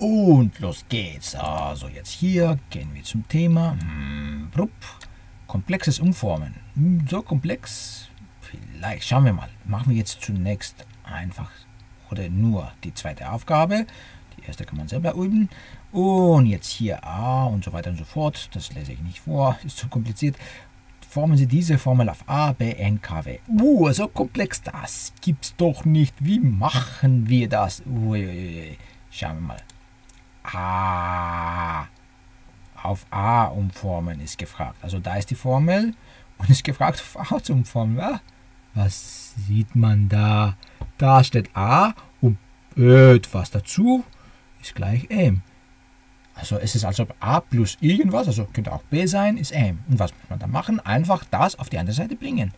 Und los geht's. Also jetzt hier gehen wir zum Thema. Hm. Komplexes Umformen. Hm, so komplex? Vielleicht. Schauen wir mal. Machen wir jetzt zunächst einfach oder nur die zweite Aufgabe. Die erste kann man selber üben. Und jetzt hier A und so weiter und so fort. Das lese ich nicht vor, ist zu kompliziert. Formen Sie diese Formel auf A, B, N, K, W. Uh, so komplex, das gibt's doch nicht. Wie machen wir das? Ui, schauen wir mal. A. Auf A umformen ist gefragt. Also da ist die Formel und ist gefragt, auf A zu umformen. Ja? Was sieht man da? Da steht A und etwas dazu ist gleich M. Also es ist also A plus irgendwas, also könnte auch B sein, ist M. Und was muss man da machen? Einfach das auf die andere Seite bringen.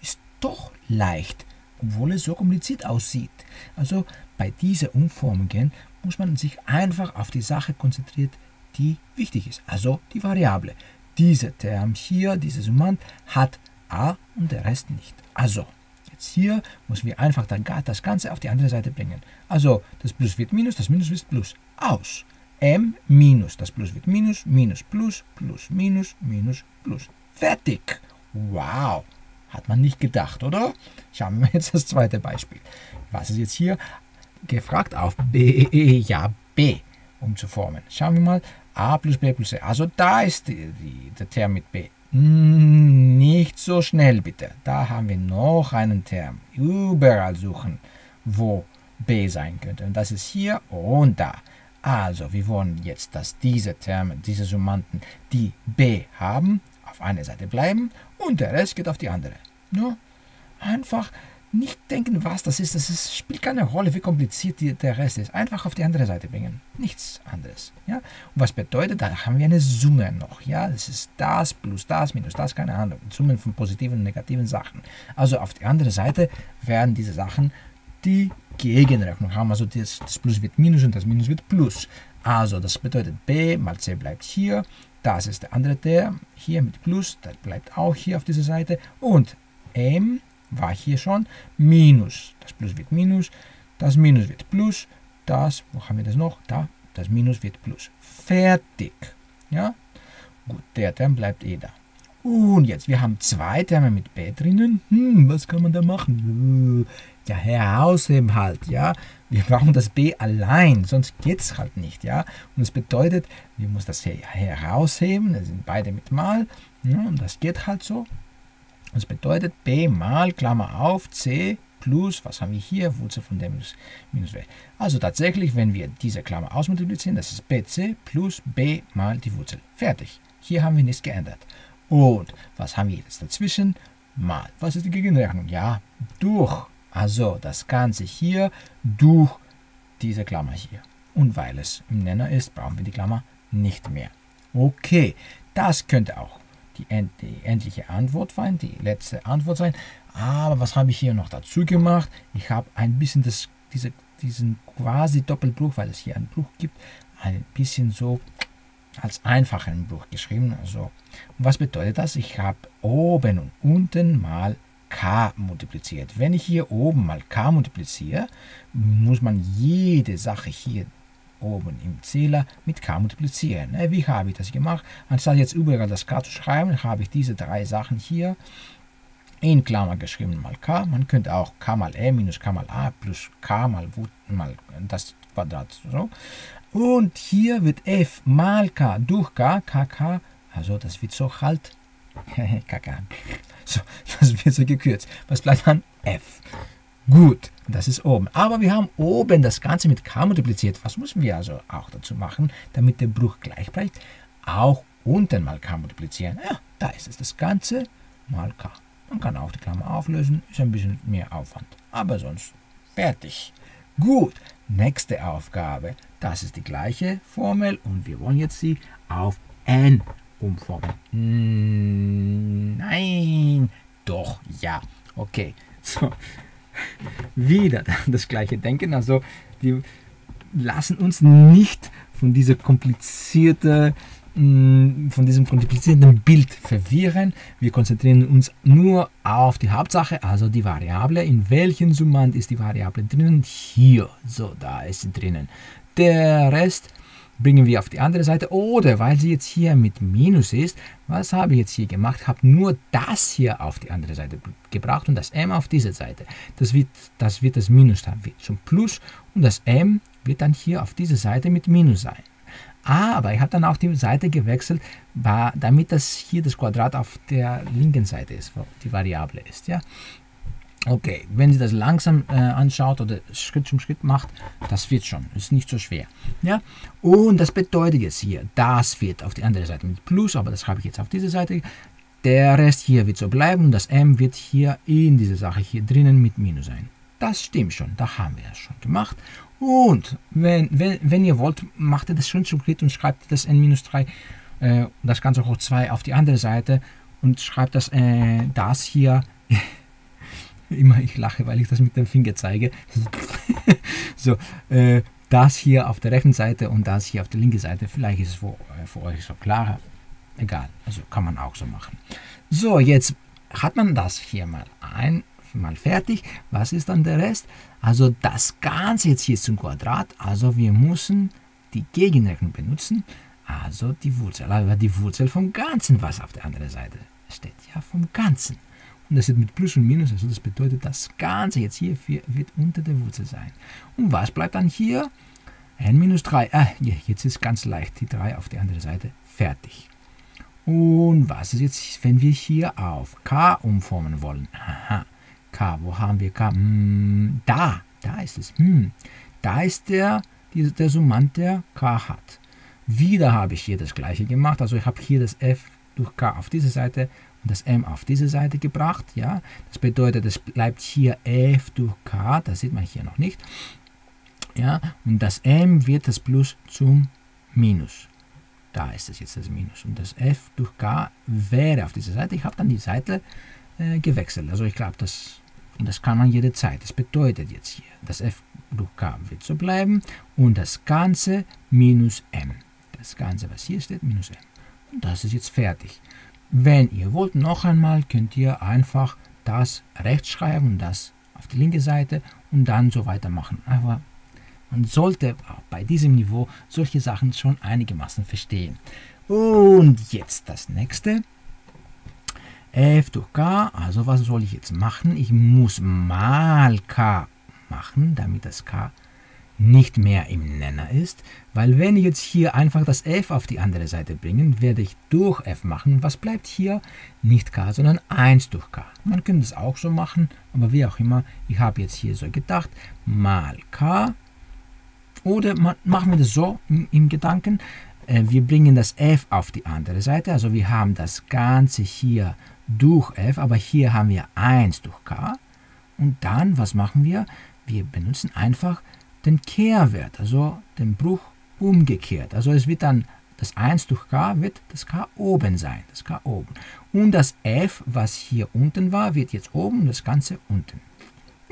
Ist doch leicht, obwohl es so kompliziert aussieht. Also bei diesen Umformungen muss man sich einfach auf die Sache konzentrieren, die wichtig ist. Also die Variable. Dieser Term hier, dieser Summand, hat A und der Rest nicht. Also jetzt hier müssen wir einfach das Ganze auf die andere Seite bringen. Also das Plus wird Minus, das Minus wird Plus. Aus m minus, das Plus wird Minus, Minus, Plus, Plus, Minus, Minus, Plus. Fertig! Wow! Hat man nicht gedacht, oder? Schauen wir jetzt das zweite Beispiel. Was ist jetzt hier gefragt auf B? Ja, B umzuformen. Schauen wir mal. A plus B plus C. Also da ist die, die, der Term mit B. Nicht so schnell bitte. Da haben wir noch einen Term. Überall suchen, wo B sein könnte. Und das ist hier und da. Also, wir wollen jetzt, dass diese Terme, diese Summanden, die b haben, auf einer Seite bleiben und der Rest geht auf die andere. Nur einfach nicht denken, was das ist. Das ist, spielt keine Rolle, wie kompliziert die, der Rest ist. Einfach auf die andere Seite bringen. Nichts anderes. Ja? Und was bedeutet, da haben wir eine Summe noch. Ja? Das ist das plus das minus das, keine Ahnung. Summen von positiven und negativen Sachen. Also auf die andere Seite werden diese Sachen die Gegenrechnung haben. Also das, das Plus wird Minus und das Minus wird Plus. Also das bedeutet b mal c bleibt hier. Das ist der andere Term. Hier mit Plus, das bleibt auch hier auf dieser Seite. Und m war hier schon Minus. Das Plus wird Minus. Das Minus wird Plus. Das, wo haben wir das noch? Da, das Minus wird Plus. Fertig. Ja? Gut, der Term bleibt eh da. Und jetzt, wir haben zwei Terme mit b drinnen. Hm, was kann man da machen? ja, herausheben halt, ja. Wir brauchen das B allein, sonst geht es halt nicht, ja. Und das bedeutet, wir müssen das herausheben, das sind beide mit mal, ja, und das geht halt so. Das bedeutet B mal, Klammer auf, C plus, was haben wir hier, Wurzel von dem ist minus W. Also tatsächlich, wenn wir diese Klammer ausmultiplizieren, das ist BC plus B mal die Wurzel. Fertig. Hier haben wir nichts geändert. Und was haben wir jetzt dazwischen? Mal. Was ist die Gegenrechnung? Ja, durch also das Ganze hier durch diese Klammer hier. Und weil es im Nenner ist, brauchen wir die Klammer nicht mehr. Okay, das könnte auch die, end die endliche Antwort sein, die letzte Antwort sein. Aber was habe ich hier noch dazu gemacht? Ich habe ein bisschen das, diese, diesen quasi Doppelbruch, weil es hier einen Bruch gibt, ein bisschen so als einfachen Bruch geschrieben. Also, was bedeutet das? Ich habe oben und unten mal k multipliziert. Wenn ich hier oben mal k multipliziere, muss man jede Sache hier oben im Zähler mit k multiplizieren. Äh, wie habe ich das gemacht? Anstatt jetzt überall das k zu schreiben, habe ich diese drei Sachen hier in Klammer geschrieben mal k. Man könnte auch k mal e minus k mal a plus k mal, mal das Quadrat. So. Und hier wird f mal k durch k, kk, also das wird so halt kk. So, das wird so gekürzt. Was bleibt dann? F. Gut, das ist oben. Aber wir haben oben das Ganze mit k multipliziert. Was müssen wir also auch dazu machen, damit der Bruch gleich bleibt? Auch unten mal k multiplizieren. Ja, da ist es. Das Ganze mal k. Man kann auch die Klammer auflösen, ist ein bisschen mehr Aufwand. Aber sonst fertig. Gut, nächste Aufgabe. Das ist die gleiche Formel und wir wollen jetzt sie auf n umformen. Nein, doch, ja. Okay, so. Wieder das gleiche Denken. Also, wir lassen uns nicht von dieser komplizierten mh, von diesem komplizierten Bild verwirren. Wir konzentrieren uns nur auf die Hauptsache, also die Variable. In welchem Summand ist die Variable drinnen? Hier. So, da ist sie drinnen. Der Rest bringen wir auf die andere Seite. Oder weil sie jetzt hier mit Minus ist, was habe ich jetzt hier gemacht? Habe nur das hier auf die andere Seite gebracht und das m auf diese Seite. Das wird das, wird das Minus dann wird zum Plus und das m wird dann hier auf diese Seite mit Minus sein. Aber ich habe dann auch die Seite gewechselt, damit das hier das Quadrat auf der linken Seite ist, wo die Variable ist. Ja? Okay, wenn Sie das langsam äh, anschaut oder Schritt zum Schritt macht, das wird schon, ist nicht so schwer. Ja? Und das bedeutet jetzt hier, das wird auf die andere Seite mit Plus, aber das habe ich jetzt auf diese Seite. Der Rest hier wird so bleiben und das M wird hier in dieser Sache hier drinnen mit Minus sein. Das stimmt schon, da haben wir es schon gemacht. Und wenn, wenn, wenn ihr wollt, macht ihr das Schritt zum Schritt und schreibt das N-3, äh, das Ganze hoch 2 auf die andere Seite und schreibt das, äh, das hier Immer ich lache, weil ich das mit dem Finger zeige. so, äh, das hier auf der rechten Seite und das hier auf der linken Seite. Vielleicht ist es für, äh, für euch so klarer. Egal, also kann man auch so machen. So, jetzt hat man das hier mal ein, mal fertig. Was ist dann der Rest? Also das Ganze jetzt hier zum Quadrat. Also wir müssen die Gegenrechnung benutzen. Also die Wurzel, aber die Wurzel vom Ganzen, was auf der anderen Seite steht. Ja, vom Ganzen. Und das wird mit Plus und Minus, also das bedeutet, das Ganze jetzt hier wird unter der Wurzel sein. Und was bleibt dann hier? n minus 3. Ah, jetzt ist ganz leicht die 3 auf die andere Seite. Fertig. Und was ist jetzt, wenn wir hier auf k umformen wollen? Aha, k, wo haben wir k? Hm, da, da ist es. Hm, da ist der, der Summand, der k hat. Wieder habe ich hier das gleiche gemacht. Also ich habe hier das f durch k auf diese Seite das m auf diese Seite gebracht. Ja? Das bedeutet, es bleibt hier f durch k, das sieht man hier noch nicht. Ja? Und das m wird das Plus zum Minus. Da ist es jetzt das Minus. Und das f durch k wäre auf dieser Seite. Ich habe dann die Seite äh, gewechselt. Also ich glaube, das, das kann man jederzeit. Das bedeutet jetzt hier, das f durch k wird so bleiben und das Ganze minus m. Das Ganze, was hier steht, minus m. Und das ist jetzt fertig. Wenn ihr wollt, noch einmal könnt ihr einfach das rechts schreiben das auf die linke Seite und dann so weitermachen. Aber man sollte bei diesem Niveau solche Sachen schon einigermaßen verstehen. Und jetzt das nächste. f durch k, also was soll ich jetzt machen? Ich muss mal k machen, damit das k nicht mehr im Nenner ist, weil wenn ich jetzt hier einfach das f auf die andere Seite bringe, werde ich durch f machen. Was bleibt hier? Nicht k, sondern 1 durch k. Man könnte es auch so machen, aber wie auch immer, ich habe jetzt hier so gedacht, mal k. Oder machen wir das so im, Gedanken, äh, wir bringen das f auf die andere Seite, also wir haben das Ganze hier durch f, aber hier haben wir 1 durch k. Und dann, was machen wir? Wir benutzen einfach den Kehrwert, also den Bruch umgekehrt. Also es wird dann das 1 durch k wird das k oben sein, das k oben. Und das f, was hier unten war, wird jetzt oben und das Ganze unten.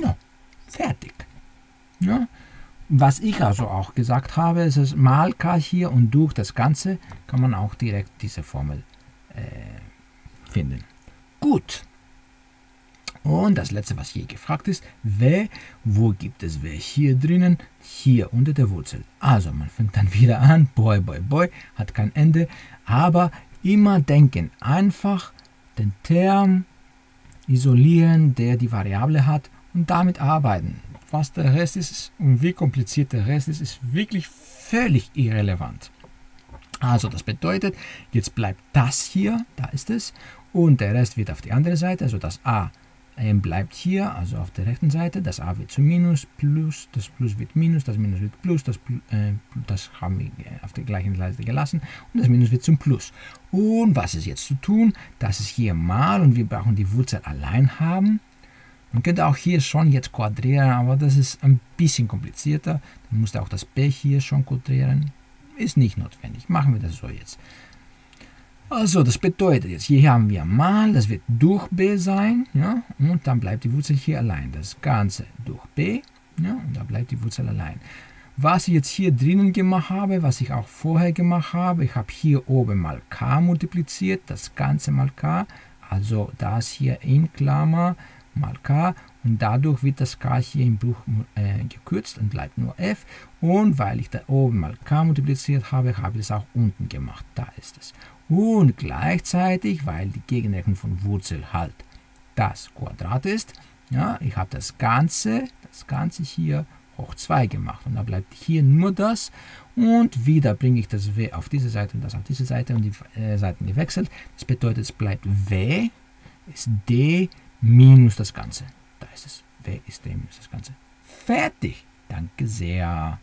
Ja, fertig. Ja. Was ich also auch gesagt habe, ist es mal k hier und durch das Ganze kann man auch direkt diese Formel äh, finden. Gut. Und das letzte, was hier gefragt ist, w, wo gibt es w? Hier drinnen, hier unter der Wurzel. Also man fängt dann wieder an, boy, boy, boy, hat kein Ende, aber immer denken, einfach den Term isolieren, der die Variable hat und damit arbeiten. Was der Rest ist und wie kompliziert der Rest ist, ist wirklich völlig irrelevant. Also das bedeutet, jetzt bleibt das hier, da ist es, und der Rest wird auf die andere Seite, also das a bleibt hier, also auf der rechten Seite, das a wird zu minus, plus, das plus wird minus, das minus wird plus, das, äh, das haben wir auf der gleichen Seite gelassen und das minus wird zum plus. Und was ist jetzt zu tun? Das ist hier mal und wir brauchen die Wurzel allein haben. Man könnte auch hier schon jetzt quadrieren, aber das ist ein bisschen komplizierter. Dann musste auch das b hier schon quadrieren. Ist nicht notwendig. Machen wir das so jetzt. Also das bedeutet jetzt, hier haben wir mal, das wird durch b sein, ja, und dann bleibt die Wurzel hier allein. Das Ganze durch b, ja, und da bleibt die Wurzel allein. was ich jetzt hier drinnen gemacht habe, was ich auch vorher gemacht habe, ich habe hier oben mal k multipliziert, das Ganze mal k, also das hier in Klammer mal k und dadurch wird das k hier im Bruch äh, gekürzt und bleibt nur f und weil ich da oben mal k multipliziert habe, habe ich es auch unten gemacht, da ist es. Und gleichzeitig, weil die Gegenrechnung von Wurzel halt das Quadrat ist, ja, ich habe das Ganze, das Ganze hier hoch 2 gemacht. Und da bleibt hier nur das. Und wieder bringe ich das w auf diese Seite und das auf diese Seite und die äh, Seiten gewechselt. Das bedeutet, es bleibt w ist d minus das Ganze. Da ist es. w ist d minus das Ganze. Fertig. Danke sehr.